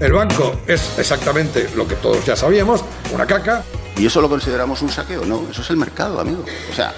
El banco es exactamente lo que todos ya sabíamos, una caca. ¿Y eso lo consideramos un saqueo? No, eso es el mercado, amigo. O sea...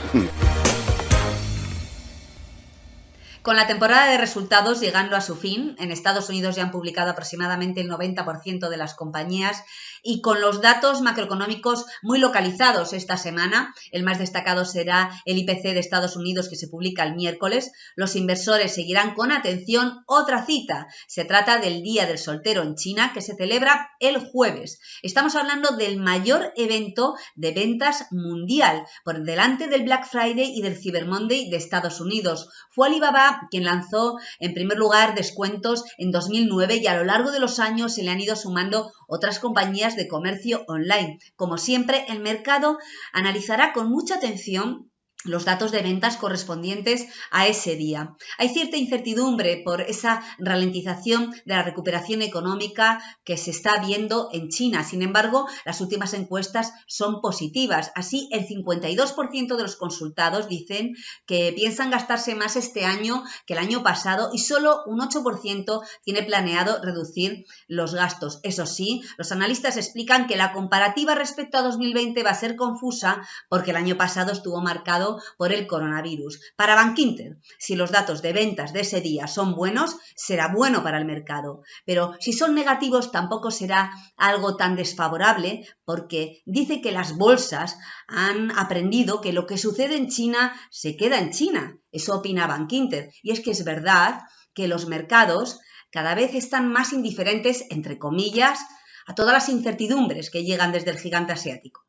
Con la temporada de resultados llegando a su fin, en Estados Unidos ya han publicado aproximadamente el 90% de las compañías y con los datos macroeconómicos muy localizados esta semana, el más destacado será el IPC de Estados Unidos que se publica el miércoles, los inversores seguirán con atención otra cita. Se trata del Día del Soltero en China que se celebra el jueves. Estamos hablando del mayor evento de ventas mundial, por delante del Black Friday y del Cyber Monday de Estados Unidos. Fue Alibaba quien lanzó en primer lugar descuentos en 2009 y a lo largo de los años se le han ido sumando otras compañías de comercio online. Como siempre, el mercado analizará con mucha atención los datos de ventas correspondientes a ese día. Hay cierta incertidumbre por esa ralentización de la recuperación económica que se está viendo en China. Sin embargo, las últimas encuestas son positivas. Así, el 52% de los consultados dicen que piensan gastarse más este año que el año pasado y solo un 8% tiene planeado reducir los gastos. Eso sí, los analistas explican que la comparativa respecto a 2020 va a ser confusa porque el año pasado estuvo marcado por el coronavirus. Para Bankinter, si los datos de ventas de ese día son buenos, será bueno para el mercado, pero si son negativos tampoco será algo tan desfavorable porque dice que las bolsas han aprendido que lo que sucede en China se queda en China. Eso opina Bankinter. Y es que es verdad que los mercados cada vez están más indiferentes, entre comillas, a todas las incertidumbres que llegan desde el gigante asiático.